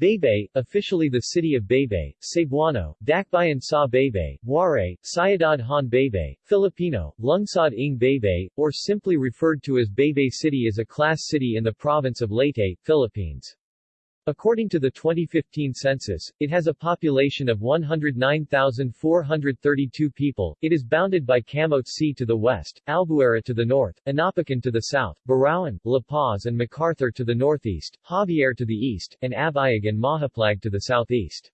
Baybay, officially the city of Baybay, Cebuano, Dakbayan sa Baybay, Waray, Ciudad Han Baybay, Filipino, Lungsod ng Baybay, or simply referred to as Baybay City is a class city in the province of Leyte, Philippines. According to the 2015 census, it has a population of 109,432 people. It is bounded by Camotzi to the west, Albuera to the north, Inopacan to the south, Burauen, La Paz and MacArthur to the northeast, Javier to the east, and Abuyog and Mahaplag to the southeast.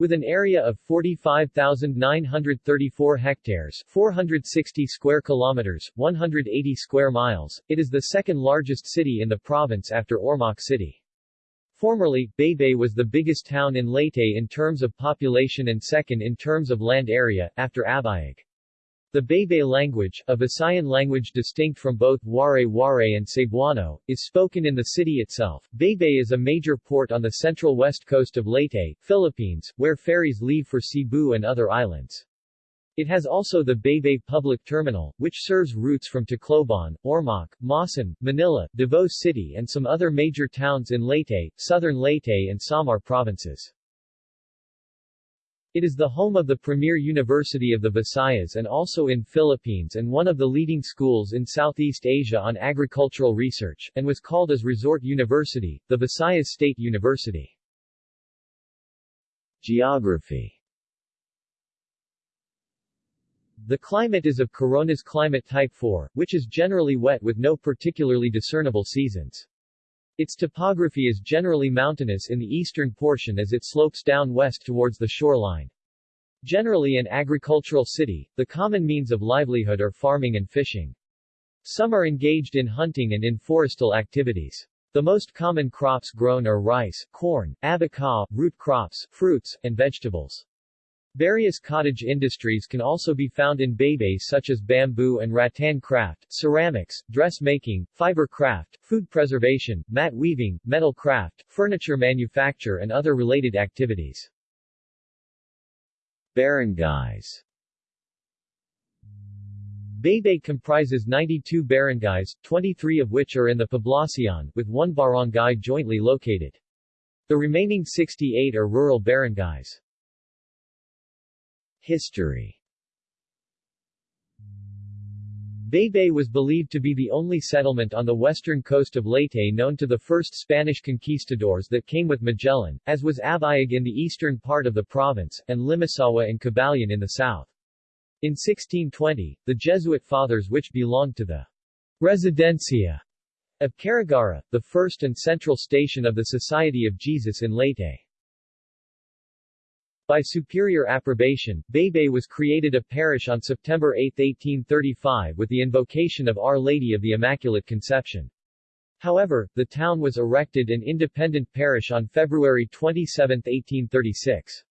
With an area of 45,934 hectares 460 square kilometers, 180 square miles, it is the second largest city in the province after Ormoc City. Formerly, Baybay was the biggest town in Leyte in terms of population and second in terms of land area, after Abuyog. The Baybay language, a Visayan language distinct from both Waray-Waray and Cebuano, is spoken in the city itself. Baybay is a major port on the central west coast of Leyte, Philippines, where ferries leave for Cebu and other islands. It has also the Baybay Public Terminal, which serves routes from Tacloban, Ormoc, Maasin, Manila, Davao City and some other major towns in Leyte, southern Leyte and Samar provinces. It is the home of the premier university of the Visayas and also in Philippines and one of the leading schools in Southeast Asia on agricultural research, and was called as Resort University, the Visayas State University. Geography The climate is of Corona's climate type 4, which is generally wet with no particularly discernible seasons. Its topography is generally mountainous in the eastern portion as it slopes down west towards the shoreline. Generally an agricultural city, the common means of livelihood are farming and fishing. Some are engaged in hunting and in forestal activities. The most common crops grown are rice, corn, abaca, root crops, fruits, and vegetables. Various cottage industries can also be found in Baybay such as bamboo and rattan craft, ceramics, dressmaking, fiber craft, food preservation, mat weaving, metal craft, furniture manufacture and other related activities. Barangays Baybay comprises 92 barangays, 23 of which are in the Poblacion, with one barangay jointly located. The remaining 68 are rural barangays. History Baybay was believed to be the only settlement on the western coast of Leyte known to the first Spanish conquistadors that came with Magellan, as was Abuyog in the eastern part of the province, and Limasawa and Cabalian in the south. In 1620, the Jesuit fathers which belonged to the Residencia of Carigara, the first and central station of the Society of Jesus in Leyte. By superior approbation, Baybay was created a parish on September 8, 1835 with the invocation of Our Lady of the Immaculate Conception. However, the town was erected an independent parish on February 27, 1836.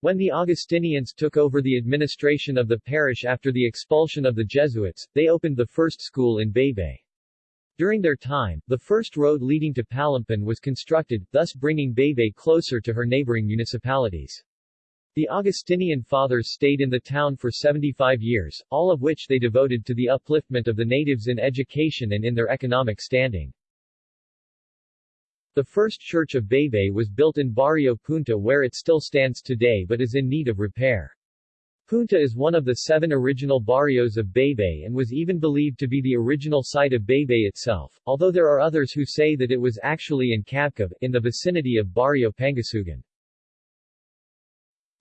When the Augustinians took over the administration of the parish after the expulsion of the Jesuits, they opened the first school in Baybay. During their time, the first road leading to Palimpan was constructed, thus bringing Baybay closer to her neighboring municipalities. The Augustinian fathers stayed in the town for 75 years, all of which they devoted to the upliftment of the natives in education and in their economic standing. The first church of Baybay was built in Barrio Punta where it still stands today but is in need of repair. Punta is one of the seven original barrios of Baybay and was even believed to be the original site of Baybay itself, although there are others who say that it was actually in Cabcab, in the vicinity of Barrio Pangasugan.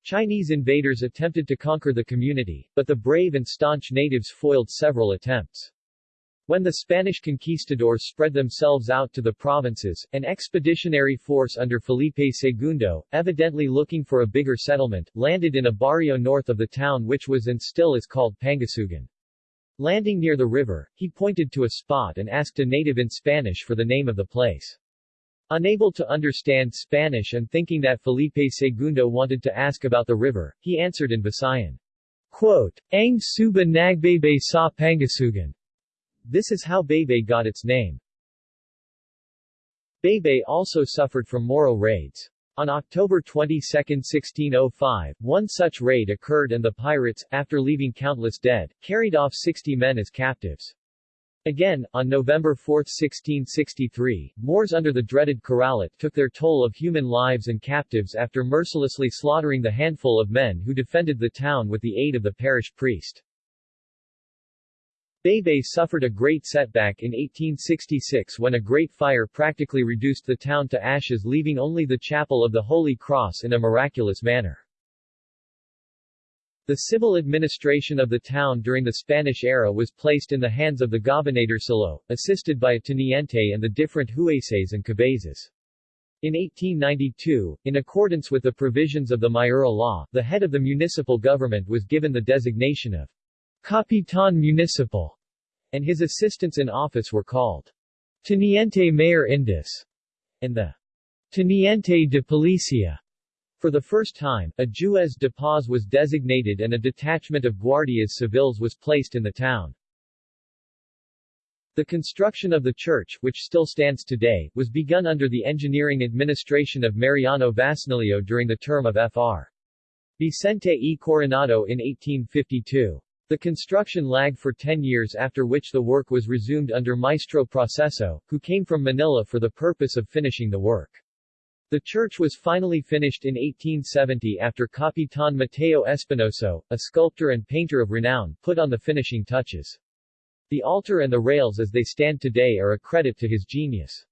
Chinese invaders attempted to conquer the community, but the brave and staunch natives foiled several attempts. When the Spanish conquistadors spread themselves out to the provinces, an expeditionary force under Felipe II, evidently looking for a bigger settlement, landed in a barrio north of the town which was and still is called Pangasugan. Landing near the river, he pointed to a spot and asked a native in Spanish for the name of the place. Unable to understand Spanish and thinking that Felipe II wanted to ask about the river, he answered in Visayan. Quote, Ang suba nagbebe sa Pangasugan. This is how Baybay got its name. Baybay also suffered from Moro raids. On October 22, 1605, one such raid occurred and the pirates, after leaving countless dead, carried off 60 men as captives. Again, on November 4, 1663, Moors under the dreaded Karalit took their toll of human lives and captives after mercilessly slaughtering the handful of men who defended the town with the aid of the parish priest. Baybay suffered a great setback in 1866 when a great fire practically reduced the town to ashes leaving only the chapel of the Holy Cross in a miraculous manner. The civil administration of the town during the Spanish era was placed in the hands of the gobernadorcillo, assisted by a teniente and the different jueces and cabezas. In 1892, in accordance with the provisions of the Maura law, the head of the municipal government was given the designation of Capitan Municipal, and his assistants in office were called Teniente Mayor Indus and the Teniente de Policia. For the first time, a juez de paz was designated and a detachment of guardias civiles was placed in the town. The construction of the church, which still stands today, was begun under the engineering administration of Mariano Vasnilio during the term of Fr. Vicente E. Coronado in 1852. The construction lagged for 10 years after which the work was resumed under Maestro Proceso, who came from Manila for the purpose of finishing the work. The church was finally finished in 1870 after Capitan Mateo Espinoso, a sculptor and painter of renown, put on the finishing touches. The altar and the rails as they stand today are a credit to his genius.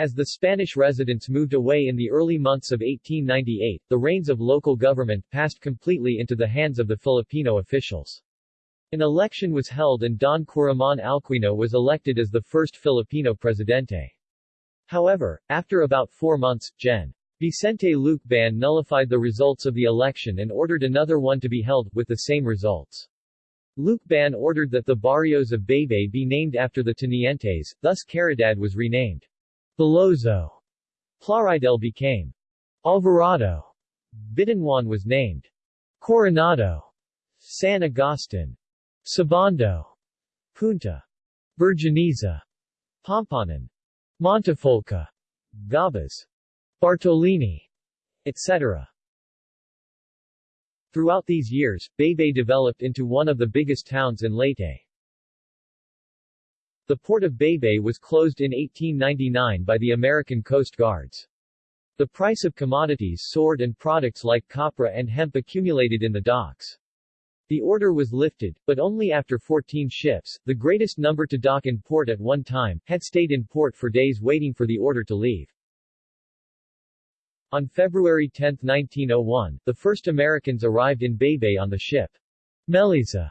As the Spanish residents moved away in the early months of 1898, the reins of local government passed completely into the hands of the Filipino officials. An election was held and Don Curamon Alquino was elected as the first Filipino presidente. However, after about four months, Gen. Vicente Lucban nullified the results of the election and ordered another one to be held, with the same results. Lucban ordered that the barrios of Baybay be named after the tenientes, thus Caridad was renamed Belozo. Plaridel became Alvarado. Bitanwan was named Coronado. San Agustin. Sabando. Punta. Virginiza. Pampanan. Montefolca, Gabas, Bartolini, etc. Throughout these years, Baybay developed into one of the biggest towns in Leyte. The port of Baybay was closed in 1899 by the American Coast Guards. The price of commodities soared and products like copra and hemp accumulated in the docks. The order was lifted, but only after 14 ships, the greatest number to dock in port at one time, had stayed in port for days waiting for the order to leave. On February 10, 1901, the first Americans arrived in Baybay on the ship Meliza.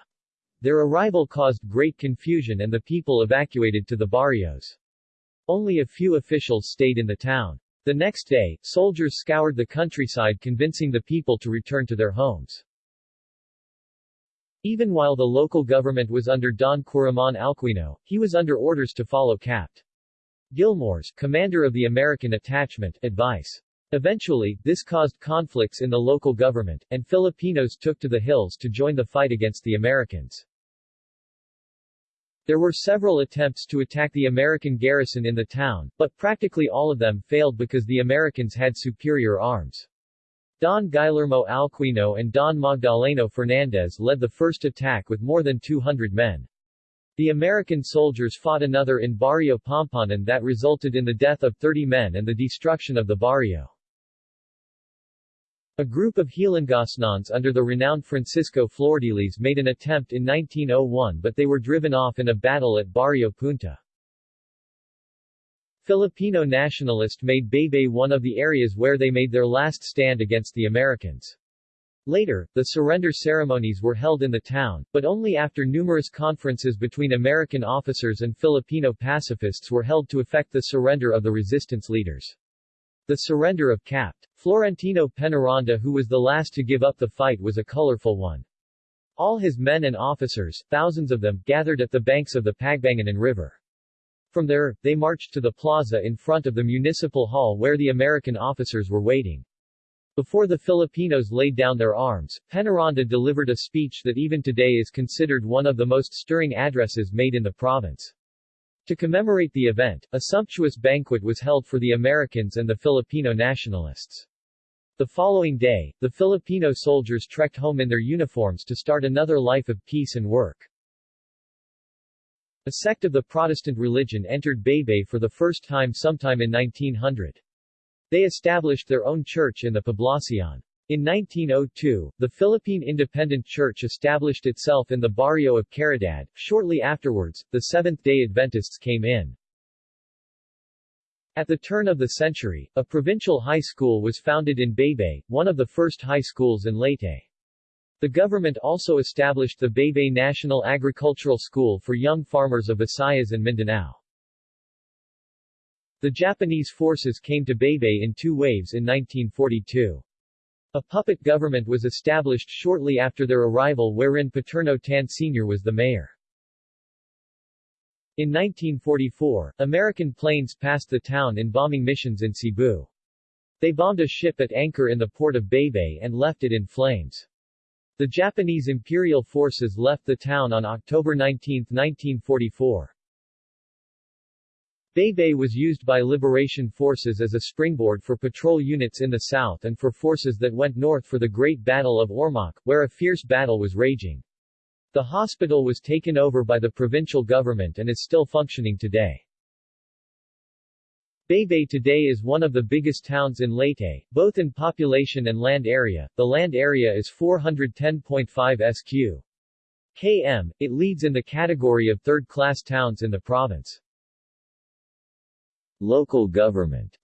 Their arrival caused great confusion and the people evacuated to the barrios. Only a few officials stayed in the town. The next day, soldiers scoured the countryside convincing the people to return to their homes. Even while the local government was under Don Curamon Alquino, he was under orders to follow Capt. Gilmore's, commander of the American attachment, advice. Eventually, this caused conflicts in the local government, and Filipinos took to the hills to join the fight against the Americans. There were several attempts to attack the American garrison in the town, but practically all of them failed because the Americans had superior arms. Don Guillermo Alquino and Don Magdaleno Fernandez led the first attack with more than 200 men. The American soldiers fought another in Barrio Pampanan that resulted in the death of 30 men and the destruction of the barrio. A group of Hilangasanons under the renowned Francisco Flordelis made an attempt in 1901 but they were driven off in a battle at Barrio Punta. Filipino nationalist made Baybay one of the areas where they made their last stand against the Americans. Later, the surrender ceremonies were held in the town, but only after numerous conferences between American officers and Filipino pacifists were held to effect the surrender of the resistance leaders. The surrender of Capt. Florentino Penaranda who was the last to give up the fight was a colorful one. All his men and officers, thousands of them, gathered at the banks of the Pagbanganan River. From there, they marched to the plaza in front of the municipal hall where the American officers were waiting. Before the Filipinos laid down their arms, Penaranda delivered a speech that even today is considered one of the most stirring addresses made in the province. To commemorate the event, a sumptuous banquet was held for the Americans and the Filipino nationalists. The following day, the Filipino soldiers trekked home in their uniforms to start another life of peace and work. A sect of the Protestant religion entered Baybay for the first time sometime in 1900. They established their own church in the Poblacion. In 1902, the Philippine Independent Church established itself in the barrio of Caridad. Shortly afterwards, the Seventh-day Adventists came in. At the turn of the century, a provincial high school was founded in Baybay, one of the first high schools in Leyte. The government also established the Baybay National Agricultural School for young farmers of Visayas and Mindanao. The Japanese forces came to Baybay in two waves in 1942. A puppet government was established shortly after their arrival wherein Paterno Tan Sr. was the mayor. In 1944, American planes passed the town in bombing missions in Cebu. They bombed a ship at anchor in the port of Baybay and left it in flames. The Japanese Imperial forces left the town on October 19, 1944. Baybay was used by liberation forces as a springboard for patrol units in the south and for forces that went north for the Great Battle of Ormoc, where a fierce battle was raging. The hospital was taken over by the provincial government and is still functioning today. Baybay today is one of the biggest towns in Leyte, both in population and land area. The land area is 410.5 sq. km. It leads in the category of third-class towns in the province. Local government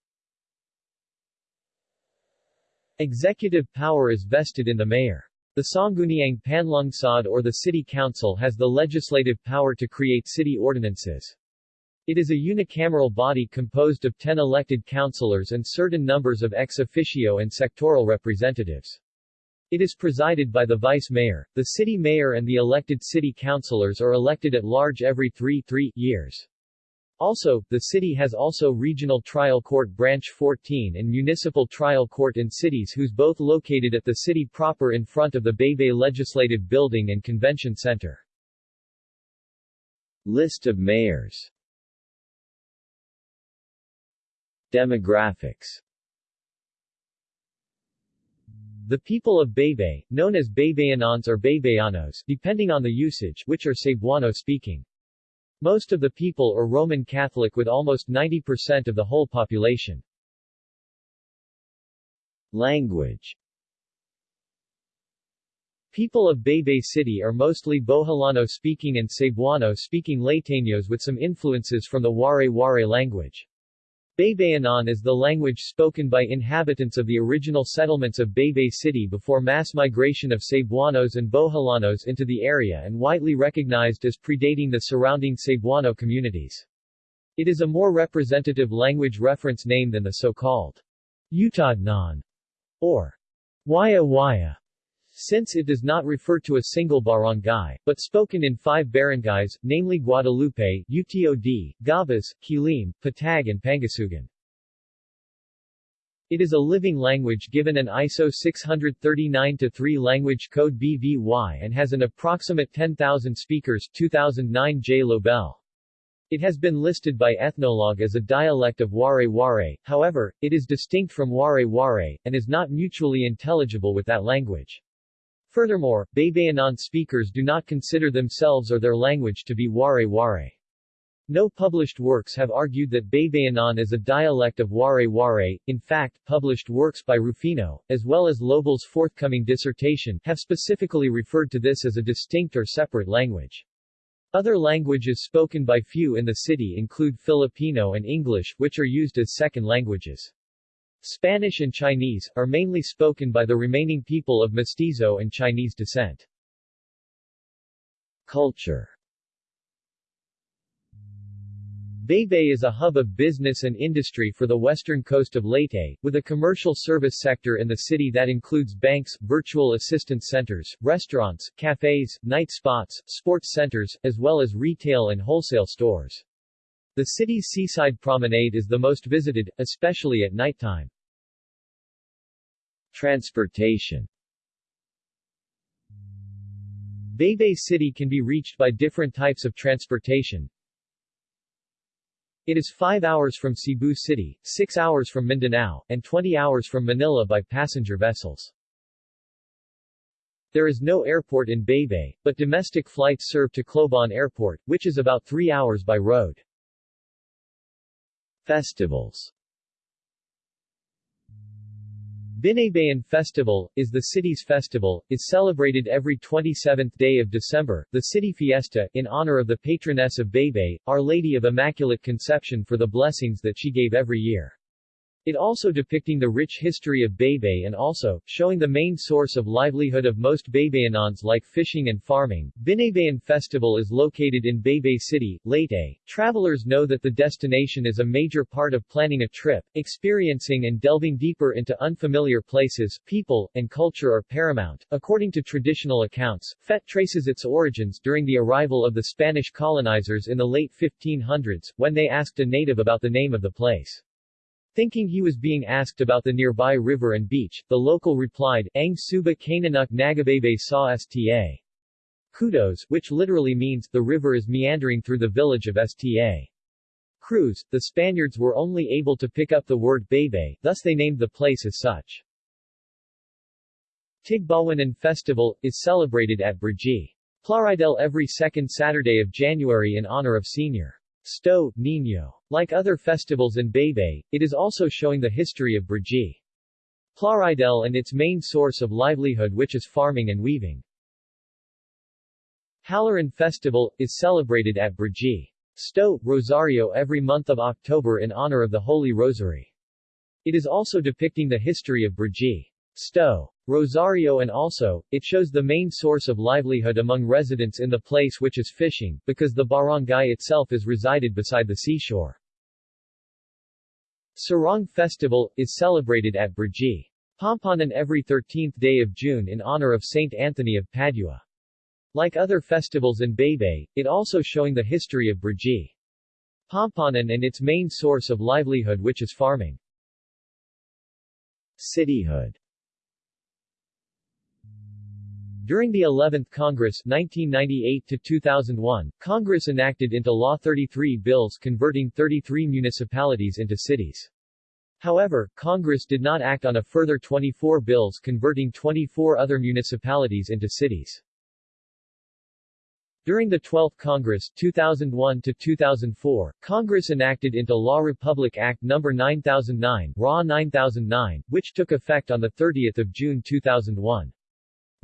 Executive power is vested in the mayor. The Sangguniang Panlungsod or the City Council has the legislative power to create city ordinances. It is a unicameral body composed of 10 elected councilors and certain numbers of ex officio and sectoral representatives. It is presided by the vice mayor. The city mayor and the elected city councilors are elected at large every three, three years. Also, the city has also Regional Trial Court Branch 14 and Municipal Trial Court in cities whose both located at the city proper in front of the Baybay Legislative Building and Convention Center. List of mayors Demographics The people of Baybay, known as Baybayanons or Baybayanos depending on the usage which are Cebuano-speaking. Most of the people are Roman Catholic with almost 90% of the whole population. Language People of Baybay City are mostly Boholano-speaking and Cebuano-speaking Leyteños with some influences from the Waray-Waray language. Baybayanon is the language spoken by inhabitants of the original settlements of Baybay City before mass migration of Cebuanos and Boholanos into the area and widely recognized as predating the surrounding Cebuano communities. It is a more representative language reference name than the so-called Utadnon or Waya Waya since it does not refer to a single barangay, but spoken in five barangays, namely Guadalupe, Utod, Gabas, Quilim, Patag and Pangasugan. It is a living language given an ISO 639-3 language code BVY and has an approximate 10,000 speakers 2009 J. Lobel. It has been listed by Ethnologue as a dialect of Waray-Waray, however, it is distinct from Waray-Waray, and is not mutually intelligible with that language. Furthermore, Baybayanon speakers do not consider themselves or their language to be Waray-Waray. No published works have argued that Baybayanon is a dialect of Waray-Waray, in fact, published works by Rufino, as well as Lobel's forthcoming dissertation, have specifically referred to this as a distinct or separate language. Other languages spoken by few in the city include Filipino and English, which are used as second languages. Spanish and Chinese, are mainly spoken by the remaining people of Mestizo and Chinese descent. Culture Baybay is a hub of business and industry for the western coast of Leyte, with a commercial service sector in the city that includes banks, virtual assistance centers, restaurants, cafes, night spots, sports centers, as well as retail and wholesale stores. The city's seaside promenade is the most visited, especially at nighttime. Transportation Baybay City can be reached by different types of transportation. It is 5 hours from Cebu City, 6 hours from Mindanao, and 20 hours from Manila by passenger vessels. There is no airport in Baybay, but domestic flights serve to Clobon Airport, which is about three hours by road. Festivals Binaybayan Festival, is the city's festival, is celebrated every 27th day of December, the city fiesta, in honor of the patroness of Baybay, Our Lady of Immaculate Conception for the blessings that she gave every year. It also depicting the rich history of Baybay and also, showing the main source of livelihood of most Baybayanons like fishing and farming. Binaybayan Festival is located in Baybay City, Leyte. Travelers know that the destination is a major part of planning a trip, experiencing and delving deeper into unfamiliar places, people, and culture are paramount. According to traditional accounts, FET traces its origins during the arrival of the Spanish colonizers in the late 1500s, when they asked a native about the name of the place. Thinking he was being asked about the nearby river and beach, the local replied, Ang suba kananuk nagabebe sa sta. Kudos, which literally means, the river is meandering through the village of Sta. Cruz, the Spaniards were only able to pick up the word Baybay, thus they named the place as such. Tigbawanan Festival, is celebrated at Brgy. Plaridel every second Saturday of January in honor of Sr. Sto, Niño. Like other festivals in Baybay, it is also showing the history of Brgy. Plaridel and its main source of livelihood which is farming and weaving. Halaran Festival, is celebrated at Brgy. Sto, Rosario every month of October in honor of the Holy Rosary. It is also depicting the history of Brgy. Sto. Rosario and also, it shows the main source of livelihood among residents in the place which is fishing, because the barangay itself is resided beside the seashore. Sarong Festival, is celebrated at Brgy. Pampanan every 13th day of June in honor of Saint Anthony of Padua. Like other festivals in Baybay, it also showing the history of Brgy. Pampanan and its main source of livelihood which is farming. Cityhood during the 11th Congress 1998-2001, Congress enacted into law 33 bills converting 33 municipalities into cities. However, Congress did not act on a further 24 bills converting 24 other municipalities into cities. During the 12th Congress 2001 to 2004, Congress enacted into law Republic Act No. 9009 RA 9009, which took effect on 30 June 2001.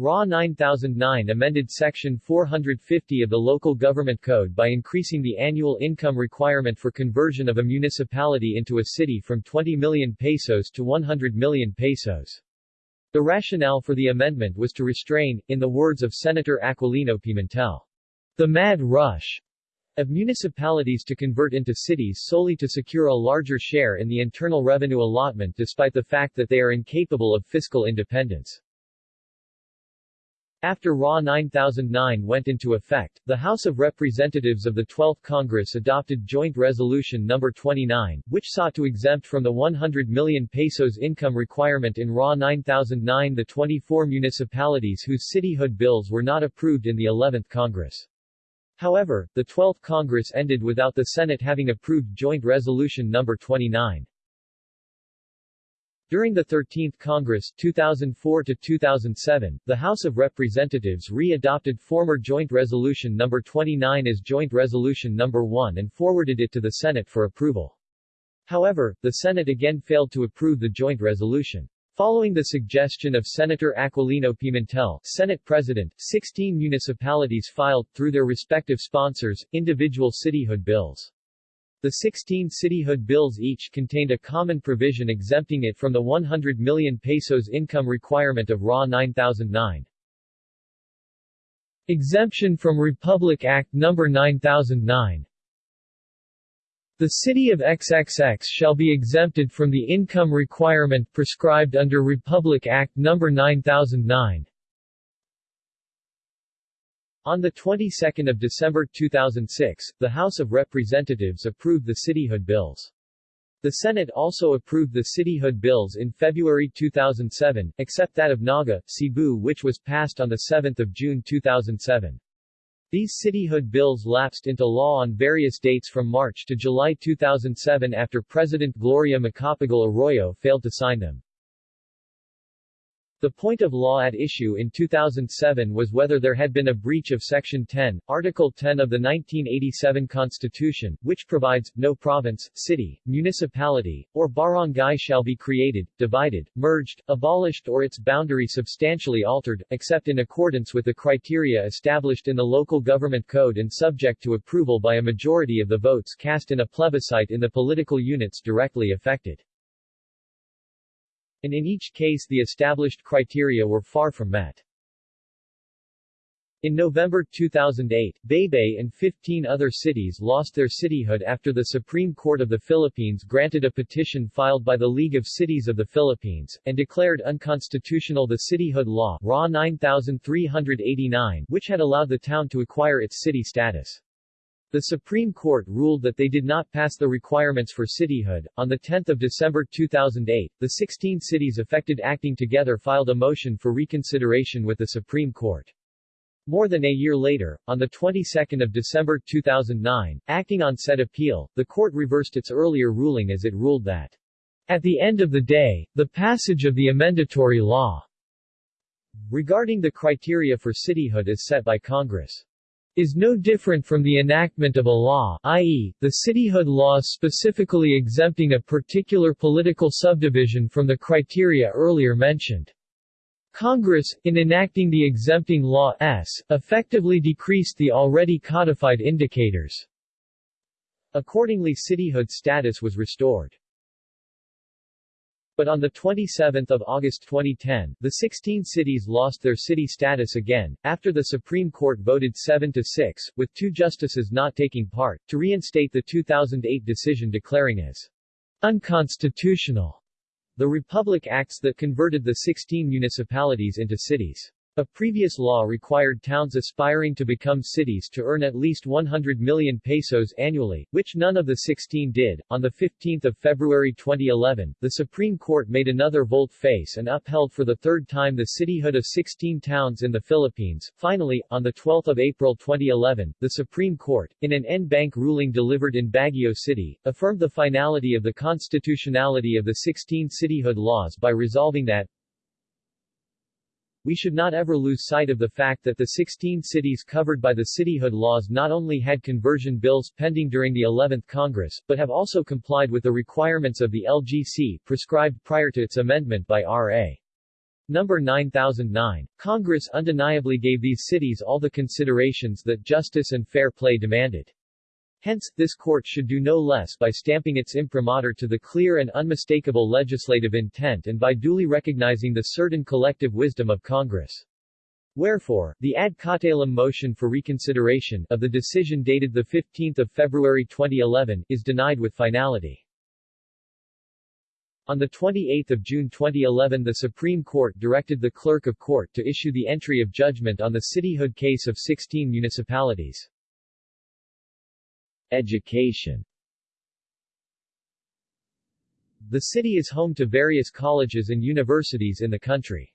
RA 9009 amended Section 450 of the Local Government Code by increasing the annual income requirement for conversion of a municipality into a city from 20 million pesos to 100 million pesos. The rationale for the amendment was to restrain, in the words of Senator Aquilino Pimentel, the mad rush of municipalities to convert into cities solely to secure a larger share in the internal revenue allotment despite the fact that they are incapable of fiscal independence. After RA 9009 went into effect, the House of Representatives of the 12th Congress adopted Joint Resolution No. 29, which sought to exempt from the 100 million pesos income requirement in RA 9009 the 24 municipalities whose cityhood bills were not approved in the 11th Congress. However, the 12th Congress ended without the Senate having approved Joint Resolution No. 29. During the 13th Congress 2004 2007, the House of Representatives re-adopted former Joint Resolution No. 29 as Joint Resolution No. 1 and forwarded it to the Senate for approval. However, the Senate again failed to approve the joint resolution. Following the suggestion of Senator Aquilino Pimentel, Senate President, 16 municipalities filed, through their respective sponsors, individual cityhood bills. The 16 cityhood bills each contained a common provision exempting it from the 100 million pesos income requirement of RA 9009. Exemption from Republic Act No. 9009 The city of XXX shall be exempted from the income requirement prescribed under Republic Act No. 9009. On the 22nd of December 2006, the House of Representatives approved the cityhood bills. The Senate also approved the cityhood bills in February 2007, except that of Naga, Cebu which was passed on 7 June 2007. These cityhood bills lapsed into law on various dates from March to July 2007 after President Gloria Macapagal Arroyo failed to sign them. The point of law at issue in 2007 was whether there had been a breach of Section 10, Article 10 of the 1987 Constitution, which provides, no province, city, municipality, or barangay shall be created, divided, merged, abolished or its boundary substantially altered, except in accordance with the criteria established in the Local Government Code and subject to approval by a majority of the votes cast in a plebiscite in the political units directly affected and in each case the established criteria were far from met. In November 2008, Baybay and 15 other cities lost their cityhood after the Supreme Court of the Philippines granted a petition filed by the League of Cities of the Philippines, and declared unconstitutional the cityhood law RA 9389 which had allowed the town to acquire its city status. The Supreme Court ruled that they did not pass the requirements for cityhood. On 10 December 2008, the 16 cities affected acting together filed a motion for reconsideration with the Supreme Court. More than a year later, on the 22nd of December 2009, acting on said appeal, the court reversed its earlier ruling as it ruled that, at the end of the day, the passage of the amendatory law regarding the criteria for cityhood is set by Congress is no different from the enactment of a law i.e., the cityhood law specifically exempting a particular political subdivision from the criteria earlier mentioned. Congress, in enacting the exempting law S, effectively decreased the already codified indicators. Accordingly cityhood status was restored. But on 27 August 2010, the 16 cities lost their city status again, after the Supreme Court voted 7-6, with two justices not taking part, to reinstate the 2008 decision declaring as unconstitutional the Republic Acts that converted the 16 municipalities into cities. A previous law required towns aspiring to become cities to earn at least 100 million pesos annually, which none of the 16 did. On the 15 February 2011, the Supreme Court made another volte-face and upheld for the third time the cityhood of 16 towns in the Philippines. Finally, on 12 April 2011, the Supreme Court, in an en banc ruling delivered in Baguio City, affirmed the finality of the constitutionality of the 16 cityhood laws by resolving that, we should not ever lose sight of the fact that the 16 cities covered by the cityhood laws not only had conversion bills pending during the 11th Congress, but have also complied with the requirements of the LGC prescribed prior to its amendment by R.A. Number 9009. Congress undeniably gave these cities all the considerations that justice and fair play demanded. Hence, this court should do no less by stamping its imprimatur to the clear and unmistakable legislative intent and by duly recognizing the certain collective wisdom of Congress. Wherefore, the ad cautelum motion for reconsideration of the decision dated 15 February 2011 is denied with finality. On 28 June 2011 the Supreme Court directed the Clerk of Court to issue the entry of judgment on the cityhood case of 16 municipalities. Education The city is home to various colleges and universities in the country.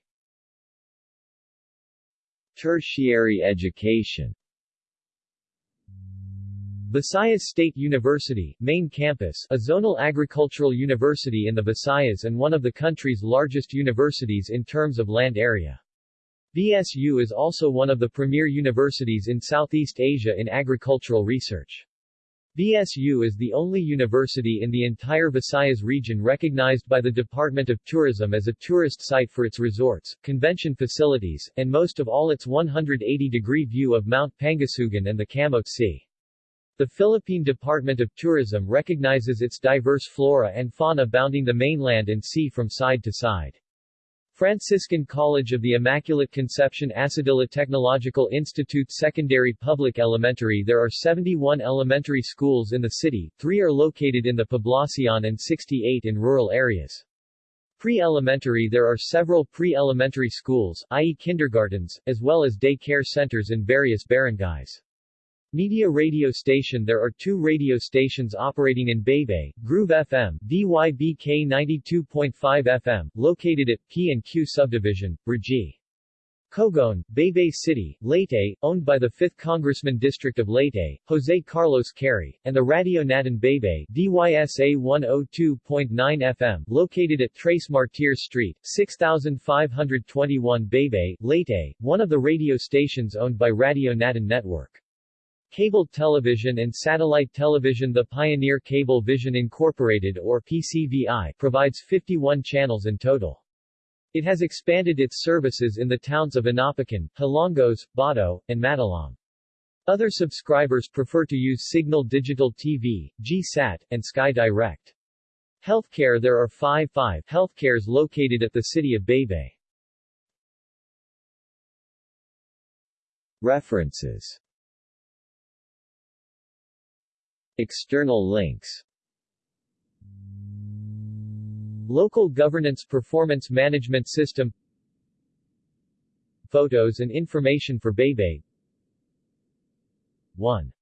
Tertiary education Visayas State University, main campus, a zonal agricultural university in the Visayas and one of the country's largest universities in terms of land area. VSU is also one of the premier universities in Southeast Asia in agricultural research. VSU is the only university in the entire Visayas region recognized by the Department of Tourism as a tourist site for its resorts, convention facilities, and most of all its 180-degree view of Mount Pangasugan and the Camote Sea. The Philippine Department of Tourism recognizes its diverse flora and fauna bounding the mainland and sea from side to side. Franciscan College of the Immaculate Conception Asadilla Technological Institute Secondary Public Elementary There are 71 elementary schools in the city, three are located in the Poblacion and 68 in rural areas. Pre-elementary There are several pre-elementary schools, i.e. kindergartens, as well as day care centers in various barangays. Media radio station There are two radio stations operating in Baybay, Groove FM, DYBK 92.5 FM, located at P&Q Subdivision, Brgy. Cogon, Baybay City, Leyte, owned by the 5th Congressman District of Leyte, Jose Carlos Cari, and the Radio Natin Baybay DYSA 102.9 FM, located at Trece Martires Street, 6521 Baybay, Leyte, one of the radio stations owned by Radio Natin Network. Cable television and satellite television The Pioneer Cable Vision Incorporated or PCVI provides 51 channels in total. It has expanded its services in the towns of Inopacan, Hilongos, Bato, and Matalom. Other subscribers prefer to use Cignal Digital TV, GSAT, and Sky Direct. Healthcare There are five five healthcares located at the city of Baybay. References External links. Local Governance Performance Management System. Photos and information for Baybay 1.